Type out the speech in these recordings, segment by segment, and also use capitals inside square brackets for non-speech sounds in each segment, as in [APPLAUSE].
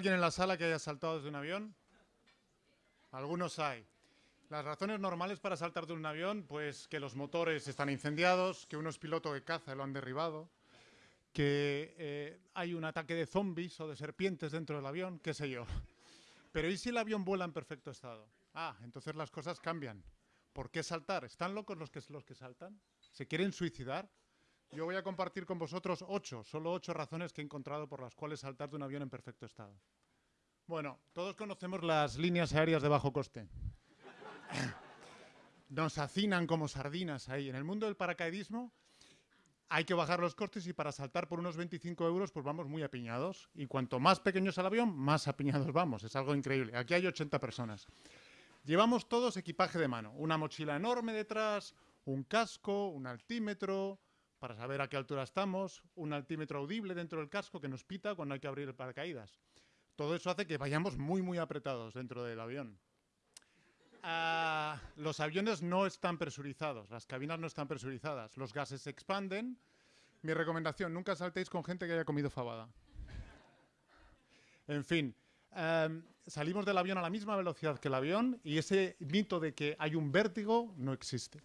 alguien en la sala que haya saltado desde un avión? Algunos hay. Las razones normales para saltar de un avión, pues que los motores están incendiados, que uno es piloto de caza lo han derribado, que eh, hay un ataque de zombies o de serpientes dentro del avión, qué sé yo. Pero ¿y si el avión vuela en perfecto estado? Ah, entonces las cosas cambian. ¿Por qué saltar? ¿Están locos los que, los que saltan? ¿Se quieren suicidar? Yo voy a compartir con vosotros ocho, solo ocho razones que he encontrado por las cuales saltar de un avión en perfecto estado. Bueno, todos conocemos las líneas aéreas de bajo coste. [COUGHS] Nos hacinan como sardinas ahí. En el mundo del paracaidismo hay que bajar los costes y para saltar por unos 25 euros pues vamos muy apiñados. Y cuanto más pequeño es el avión, más apiñados vamos. Es algo increíble. Aquí hay 80 personas. Llevamos todos equipaje de mano. Una mochila enorme detrás, un casco, un altímetro, para saber a qué altura estamos, un altímetro audible dentro del casco que nos pita cuando hay que abrir el paracaídas. Todo eso hace que vayamos muy, muy apretados dentro del avión. Ah, los aviones no están presurizados, las cabinas no están presurizadas, los gases se expanden. Mi recomendación, nunca saltéis con gente que haya comido fabada. En fin, em, salimos del avión a la misma velocidad que el avión y ese mito de que hay un vértigo no existe.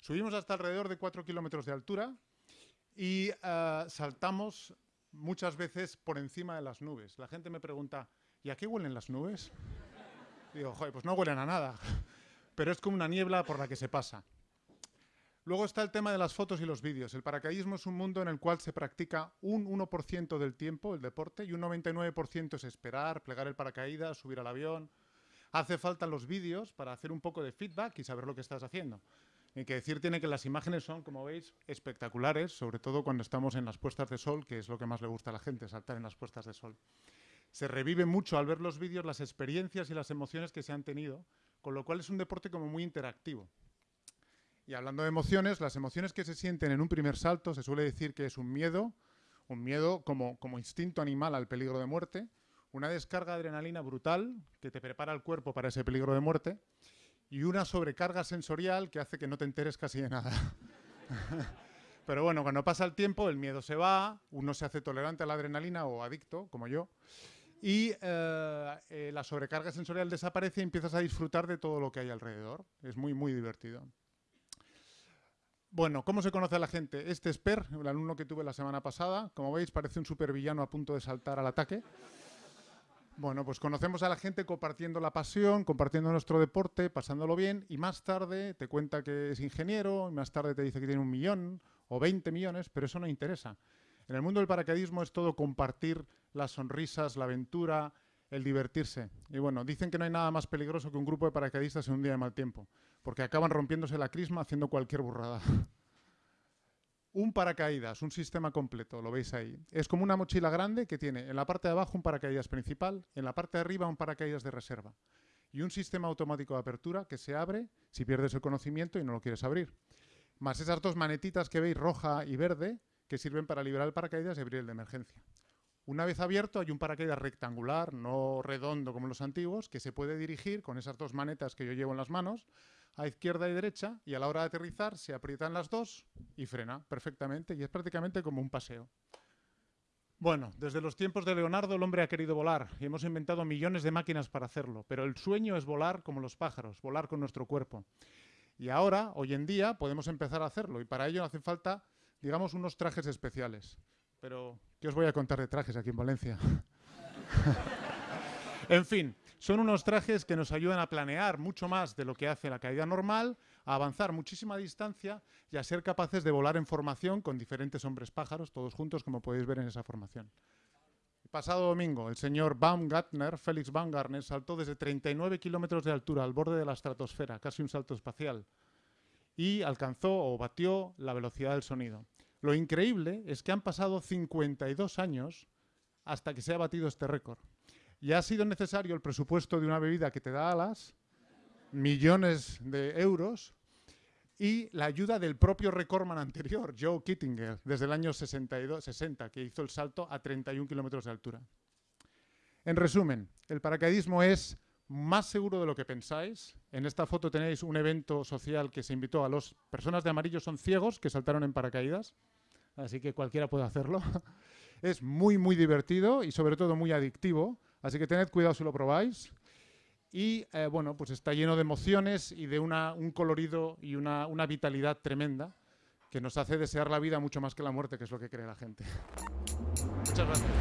Subimos hasta alrededor de 4 kilómetros de altura y ah, saltamos muchas veces por encima de las nubes. La gente me pregunta, ¿y a qué huelen las nubes? Digo, joder, pues no huelen a nada, [LAUGHS] pero es como una niebla por la que se pasa. Luego está el tema de las fotos y los vídeos. El paracaidismo es un mundo en el cual se practica un 1% del tiempo, el deporte, y un 99% es esperar, plegar el paracaídas, subir al avión. Hace falta los vídeos para hacer un poco de feedback y saber lo que estás haciendo. Hay que decir tiene que las imágenes son, como veis, espectaculares, sobre todo cuando estamos en las puestas de sol, que es lo que más le gusta a la gente, saltar en las puestas de sol se revive mucho al ver los vídeos las experiencias y las emociones que se han tenido, con lo cual es un deporte como muy interactivo. Y hablando de emociones, las emociones que se sienten en un primer salto se suele decir que es un miedo, un miedo como, como instinto animal al peligro de muerte, una descarga de adrenalina brutal que te prepara el cuerpo para ese peligro de muerte y una sobrecarga sensorial que hace que no te enteres casi de nada. [LAUGHS] Pero bueno, cuando pasa el tiempo, el miedo se va, uno se hace tolerante a la adrenalina o adicto, como yo, y eh, eh, la sobrecarga sensorial desaparece y empiezas a disfrutar de todo lo que hay alrededor. Es muy, muy divertido. Bueno, ¿cómo se conoce a la gente? Este es Per, el alumno que tuve la semana pasada. Como veis, parece un supervillano a punto de saltar al ataque. Bueno, pues conocemos a la gente compartiendo la pasión, compartiendo nuestro deporte, pasándolo bien, y más tarde te cuenta que es ingeniero, y más tarde te dice que tiene un millón o 20 millones, pero eso no interesa. En el mundo del paracaidismo es todo compartir las sonrisas, la aventura, el divertirse. Y bueno, dicen que no hay nada más peligroso que un grupo de paracaidistas en un día de mal tiempo, porque acaban rompiéndose la crisma haciendo cualquier burrada. [LAUGHS] un paracaídas, un sistema completo, lo veis ahí. Es como una mochila grande que tiene en la parte de abajo un paracaídas principal, en la parte de arriba un paracaídas de reserva. Y un sistema automático de apertura que se abre si pierdes el conocimiento y no lo quieres abrir. Más esas dos manetitas que veis, roja y verde, que sirven para liberar el paracaídas y abrir el de emergencia. Una vez abierto hay un paracaídas rectangular, no redondo como los antiguos, que se puede dirigir con esas dos manetas que yo llevo en las manos, a izquierda y derecha, y a la hora de aterrizar se aprietan las dos y frena perfectamente, y es prácticamente como un paseo. Bueno, desde los tiempos de Leonardo el hombre ha querido volar y hemos inventado millones de máquinas para hacerlo, pero el sueño es volar como los pájaros, volar con nuestro cuerpo. Y ahora, hoy en día, podemos empezar a hacerlo y para ello hace falta digamos, unos trajes especiales. Pero, ¿qué os voy a contar de trajes aquí en Valencia? [LAUGHS] en fin, son unos trajes que nos ayudan a planear mucho más de lo que hace la caída normal, a avanzar muchísima distancia y a ser capaces de volar en formación con diferentes hombres pájaros, todos juntos, como podéis ver en esa formación. El pasado domingo, el señor Baumgartner, Félix Baumgartner, saltó desde 39 kilómetros de altura al borde de la estratosfera, casi un salto espacial y alcanzó o batió la velocidad del sonido. Lo increíble es que han pasado 52 años hasta que se ha batido este récord. Y ha sido necesario el presupuesto de una bebida que te da alas, millones de euros, y la ayuda del propio recordman anterior, Joe Kittinger, desde el año 62, 60, que hizo el salto a 31 kilómetros de altura. En resumen, el paracaidismo es más seguro de lo que pensáis. En esta foto tenéis un evento social que se invitó a las personas de amarillo son ciegos que saltaron en paracaídas, así que cualquiera puede hacerlo. [LAUGHS] es muy, muy divertido y sobre todo muy adictivo. Así que tened cuidado si lo probáis. Y eh, bueno, pues está lleno de emociones y de una, un colorido y una, una vitalidad tremenda que nos hace desear la vida mucho más que la muerte, que es lo que cree la gente. [LAUGHS] Muchas gracias.